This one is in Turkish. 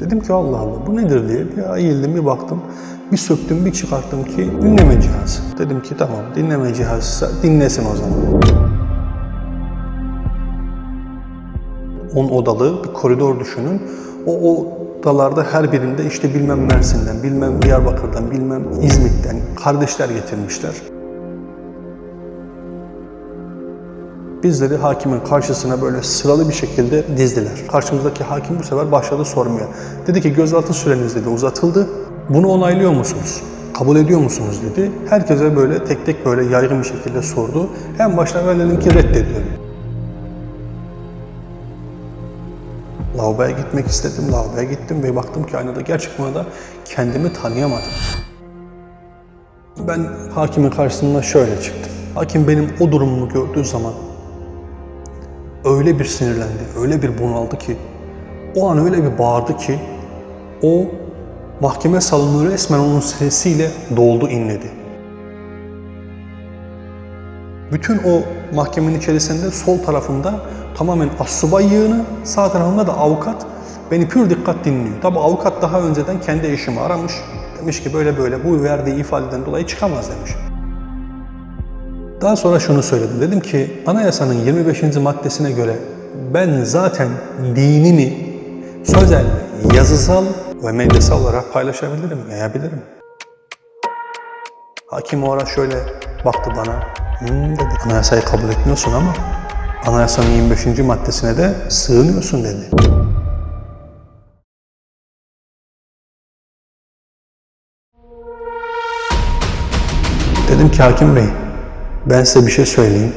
Dedim ki Allah Allah bu nedir diye bir eğildim bir baktım. Bir söktüm bir çıkarttım ki dinleme cihazı. Dedim ki tamam dinleme cihazı dinlesin o zaman. 10 odalı bir koridor düşünün. O odalarda her birinde işte bilmem Mersin'den, bilmem Diyarbakır'dan, bilmem İzmit'ten kardeşler getirmişler. Bizleri hakimin karşısına böyle sıralı bir şekilde dizdiler. Karşımızdaki hakim bu sefer başladı sormaya. Dedi ki gözaltı süreniz dedi uzatıldı. Bunu onaylıyor musunuz? Kabul ediyor musunuz dedi. Herkese böyle tek tek böyle yaygın bir şekilde sordu. En başta ben dedim ki reddediyorum. Lavaboya gitmek istedim. Lavaboya gittim ve baktım ki aynada gerçekten da kendimi tanıyamadım. Ben hakimin karşısında şöyle çıktım. Hakim benim o durumumu gördüğü zaman öyle bir sinirlendi, öyle bir bunaldı ki, o an öyle bir bağırdı ki, o mahkeme salonu resmen onun sesiyle doldu, inledi. Bütün o mahkemenin içerisinde sol tarafımda tamamen assubay yığını, sağ tarafımda da avukat beni pür dikkat dinliyor. Tabi avukat daha önceden kendi eşimi aramış. Demiş ki böyle böyle bu verdiği ifadeden dolayı çıkamaz demiş. Daha sonra şunu söyledim. Dedim ki anayasanın 25. maddesine göre ben zaten dinimi sözel, yazısal ve medyasal olarak paylaşabilirim, yayabilirim. Hakim o ara şöyle baktı bana. Hmm dedi. Anayasayı kabul etmiyorsun ama anayasanın 25. maddesine de sığınıyorsun dedi. Dedim ki hakim bey, ben size bir şey söyleyeyim.